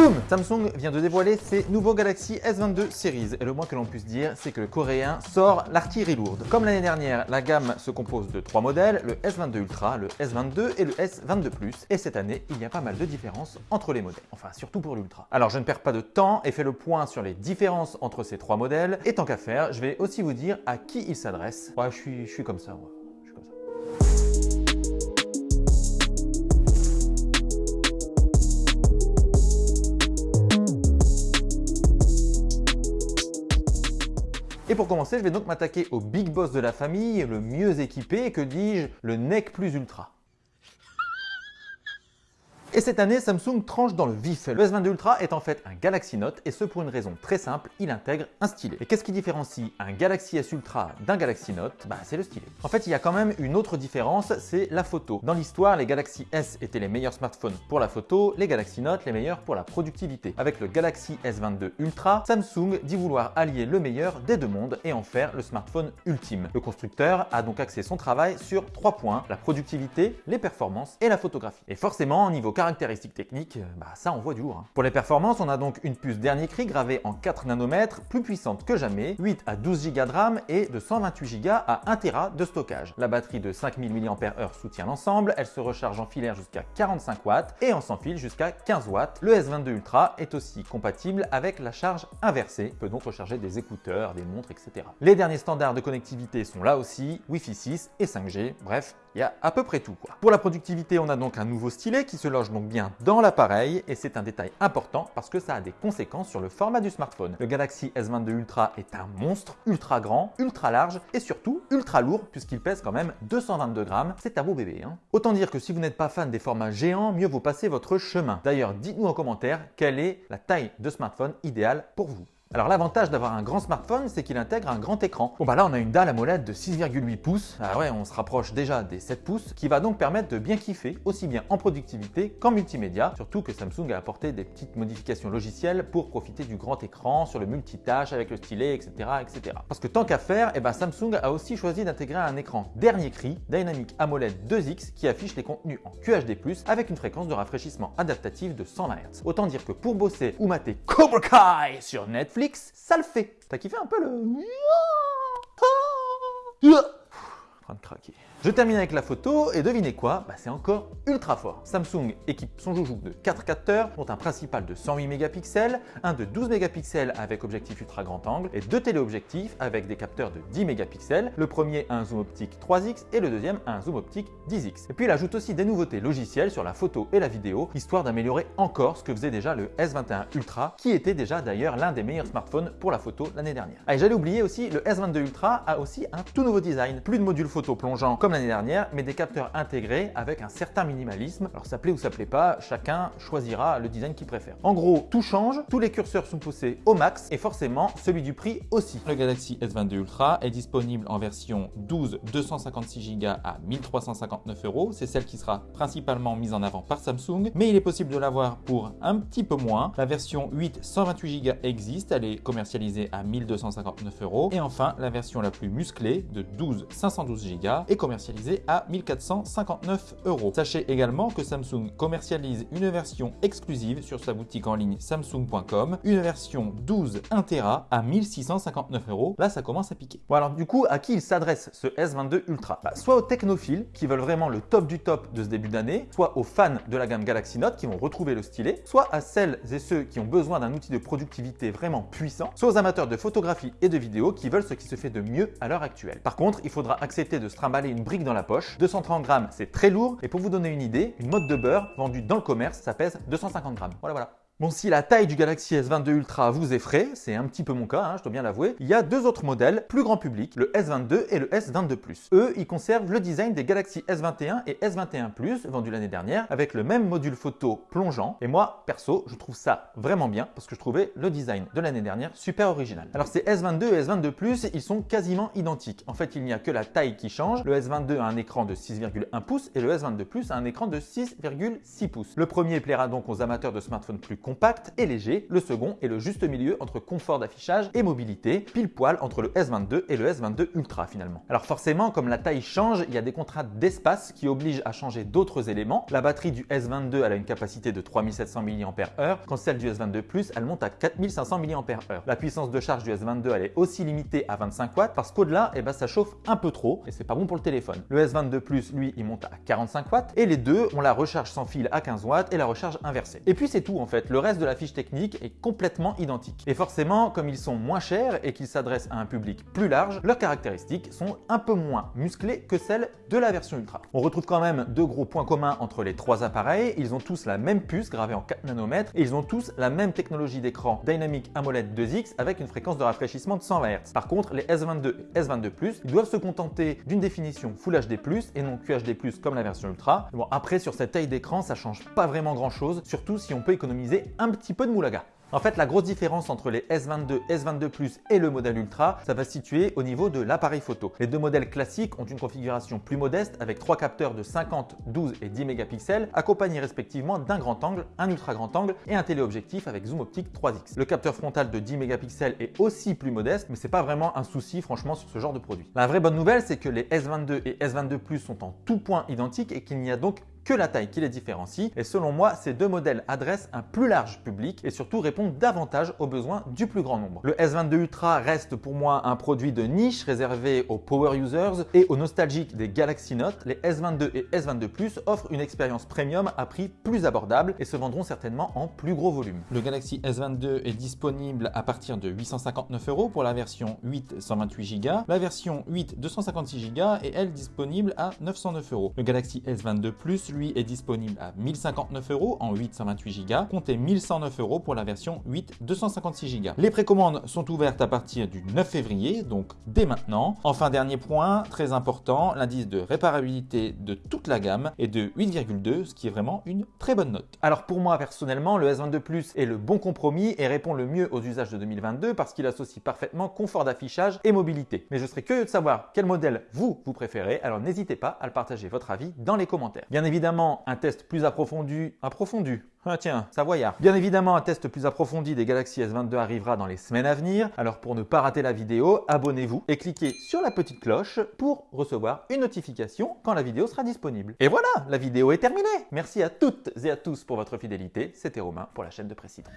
Boum Samsung vient de dévoiler ses nouveaux Galaxy S22 Series et le moins que l'on puisse dire, c'est que le coréen sort l'artillerie lourde. Comme l'année dernière, la gamme se compose de trois modèles, le S22 Ultra, le S22 et le S22 Plus. Et cette année, il y a pas mal de différences entre les modèles, enfin surtout pour l'Ultra. Alors je ne perds pas de temps et fais le point sur les différences entre ces trois modèles. Et tant qu'à faire, je vais aussi vous dire à qui ils s'adressent. Ouais, je suis, je suis comme ça, moi. Et pour commencer, je vais donc m'attaquer au big boss de la famille, le mieux équipé, que dis-je, le NEC Plus Ultra. Et cette année, Samsung tranche dans le vif. Le S22 Ultra est en fait un Galaxy Note et ce pour une raison très simple, il intègre un stylet. Et qu'est-ce qui différencie un Galaxy S Ultra d'un Galaxy Note? Bah c'est le stylet. En fait, il y a quand même une autre différence, c'est la photo. Dans l'histoire, les Galaxy S étaient les meilleurs smartphones pour la photo, les Galaxy Note les meilleurs pour la productivité. Avec le Galaxy S22 Ultra, Samsung dit vouloir allier le meilleur des deux mondes et en faire le smartphone ultime. Le constructeur a donc axé son travail sur trois points, la productivité, les performances et la photographie. Et forcément, niveau caractéristiques techniques, bah ça envoie du lourd. hein. Pour les performances, on a donc une puce dernier cri gravée en 4 nanomètres, plus puissante que jamais, 8 à 12 Go de RAM et de 128 Go à 1 Tera de stockage. La batterie de 5000 mAh soutient l'ensemble, elle se recharge en filaire jusqu'à 45 watts et en sans fil jusqu'à 15 watts. Le S22 Ultra est aussi compatible avec la charge inversée, peut donc recharger des écouteurs, des montres, etc. Les derniers standards de connectivité sont là aussi, Wi-Fi 6 et 5G, bref, il y a à peu près tout. Quoi. Pour la productivité, on a donc un nouveau stylet qui se loge donc bien dans l'appareil et c'est un détail important parce que ça a des conséquences sur le format du smartphone. Le Galaxy S22 Ultra est un monstre ultra grand, ultra large et surtout ultra lourd puisqu'il pèse quand même 222 grammes. C'est un beau bébé. Autant dire que si vous n'êtes pas fan des formats géants, mieux vaut passer votre chemin. D'ailleurs, dites-nous en commentaire quelle est la taille de smartphone idéale pour vous. Alors l'avantage d'avoir un grand smartphone, c'est qu'il intègre un grand écran. Bon bah là on a une dalle AMOLED de 6,8 pouces, ah ouais on se rapproche déjà des 7 pouces, qui va donc permettre de bien kiffer, aussi bien en productivité qu'en multimédia, surtout que Samsung a apporté des petites modifications logicielles pour profiter du grand écran sur le multitâche avec le stylet, etc. etc. Parce que tant qu'à faire, eh ben Samsung a aussi choisi d'intégrer un écran dernier cri, Dynamic AMOLED 2X, qui affiche les contenus en QHD+, avec une fréquence de rafraîchissement adaptative de 120 Hz. Autant dire que pour bosser ou mater Cobra Kai sur Netflix, ça le fait. T'as kiffé un peu le... En train de craquer. Je termine avec la photo et devinez quoi? Bah, C'est encore ultra fort. Samsung équipe son joujou de 4 capteurs, dont un principal de 108 mégapixels, un de 12 mégapixels avec objectif ultra grand angle et deux téléobjectifs avec des capteurs de 10 mégapixels. Le premier a un zoom optique 3x et le deuxième a un zoom optique 10x. Et puis il ajoute aussi des nouveautés logicielles sur la photo et la vidéo, histoire d'améliorer encore ce que faisait déjà le S21 Ultra, qui était déjà d'ailleurs l'un des meilleurs smartphones pour la photo l'année dernière. Ah, et j'allais oublier aussi, le S22 Ultra a aussi un tout nouveau design. Plus de module photo plongeant comme l'année dernière, mais des capteurs intégrés avec un certain minimalisme. Alors ça plaît ou ça plaît pas, chacun choisira le design qu'il préfère. En gros, tout change, tous les curseurs sont poussés au max et forcément celui du prix aussi. Le Galaxy S22 Ultra est disponible en version 12 256 Go à 1359 euros. C'est celle qui sera principalement mise en avant par Samsung, mais il est possible de l'avoir pour un petit peu moins. La version 8 128 Go existe, elle est commercialisée à 1259 euros. Et enfin, la version la plus musclée de 12 512 Go est commercialisée à 1459 euros. Sachez également que Samsung commercialise une version exclusive sur sa boutique en ligne samsung.com, une version 12 1 Tera à 1659 euros. Là, ça commence à piquer. Bon alors du coup, à qui il s'adresse ce S22 Ultra? Bah, Soit aux technophiles qui veulent vraiment le top du top de ce début d'année, soit aux fans de la gamme Galaxy Note qui vont retrouver le stylet, soit à celles et ceux qui ont besoin d'un outil de productivité vraiment puissant, soit aux amateurs de photographie et de vidéo qui veulent ce qui se fait de mieux à l'heure actuelle. Par contre, il faudra accepter de se trimballer une dans la poche. 230 grammes, c'est très lourd. Et pour vous donner une idée, une mode de beurre vendue dans le commerce, ça pèse 250 grammes. Voilà, voilà. Bon, si la taille du Galaxy S22 Ultra vous effraie, c'est un petit peu mon cas, hein, je dois bien l'avouer, il y a deux autres modèles plus grand public, le S22 et le S22 Plus. Eux, ils conservent le design des Galaxy S21 et S21 Plus vendus l'année dernière avec le même module photo plongeant. Et moi, perso, je trouve ça vraiment bien parce que je trouvais le design de l'année dernière super original. Alors ces S22 et S22 Plus, ils sont quasiment identiques. En fait, il n'y a que la taille qui change. Le S22 a un écran de 6,1 pouces et le S22 Plus a un écran de 6,6 pouces. Le premier plaira donc aux amateurs de smartphones plus compact et léger, le second est le juste milieu entre confort d'affichage et mobilité, pile poil entre le S22 et le S22 Ultra finalement. Alors forcément, comme la taille change, il y a des contraintes d'espace qui obligent à changer d'autres éléments. La batterie du S22 elle a une capacité de 3700 mAh, quand celle du S22 Plus elle monte à 4500 mAh. La puissance de charge du S22 elle est aussi limitée à 25 watts parce qu'au-delà, eh ben, ça chauffe un peu trop et c'est pas bon pour le téléphone. Le S22 Plus, lui, il monte à 45 watts et les deux ont la recharge sans fil à 15 watts et la recharge inversée. Et puis c'est tout en fait, reste de la fiche technique est complètement identique. Et forcément, comme ils sont moins chers et qu'ils s'adressent à un public plus large, leurs caractéristiques sont un peu moins musclées que celles de la version Ultra. On retrouve quand même deux gros points communs entre les trois appareils, ils ont tous la même puce gravée en 4 nanomètres et ils ont tous la même technologie d'écran Dynamic AMOLED 2X avec une fréquence de rafraîchissement de 120 Hz. Par contre, les S22 et S22 Plus, ils doivent se contenter d'une définition Full HD+, et non QHD+, comme la version Ultra. Bon, après, sur cette taille d'écran, ça change pas vraiment grand chose, surtout si on peut économiser un petit peu de moulaga. En fait, la grosse différence entre les S22, S22 Plus et le modèle Ultra, ça va se situer au niveau de l'appareil photo. Les deux modèles classiques ont une configuration plus modeste avec trois capteurs de 50, 12 et 10 mégapixels accompagnés respectivement d'un grand angle, un ultra grand angle et un téléobjectif avec zoom optique 3x. Le capteur frontal de 10 mégapixels est aussi plus modeste, mais c'est pas vraiment un souci franchement sur ce genre de produit. La vraie bonne nouvelle, c'est que les S22 et S22 Plus sont en tout point identiques et qu'il n'y a donc que la taille qui les différencie et selon moi, ces deux modèles adressent un plus large public et surtout répondent davantage aux besoins du plus grand nombre. Le S22 Ultra reste pour moi un produit de niche réservé aux power users et aux nostalgiques des Galaxy Note. Les S22 et S22 Plus offrent une expérience premium à prix plus abordable et se vendront certainement en plus gros volume. Le Galaxy S22 est disponible à partir de 859 euros pour la version 8 128 Go, la version 8 256 Go et elle disponible à 909 euros. Le Galaxy S22 Plus lui est disponible à 1059 euros en 8 128 Go, comptez 1109 euros pour la version 8 256 Go. Les précommandes sont ouvertes à partir du 9 février, donc dès maintenant. Enfin, dernier point, très important, l'indice de réparabilité de toute la gamme est de 8,2, ce qui est vraiment une très bonne note. Alors pour moi personnellement, le S22 Plus est le bon compromis et répond le mieux aux usages de 2022 parce qu'il associe parfaitement confort d'affichage et mobilité. Mais je serais curieux de savoir quel modèle vous, vous préférez, alors n'hésitez pas à le partager votre avis dans les commentaires. Bien évidemment, évidemment un test plus approfondi, approfondi, ah tiens, Savoyard. Bien évidemment, un test plus approfondi des Galaxy S22 arrivera dans les semaines à venir. Alors pour ne pas rater la vidéo, abonnez-vous et cliquez sur la petite cloche pour recevoir une notification quand la vidéo sera disponible. Et voilà, la vidéo est terminée. Merci à toutes et à tous pour votre fidélité. C'était Romain pour la chaîne de Président.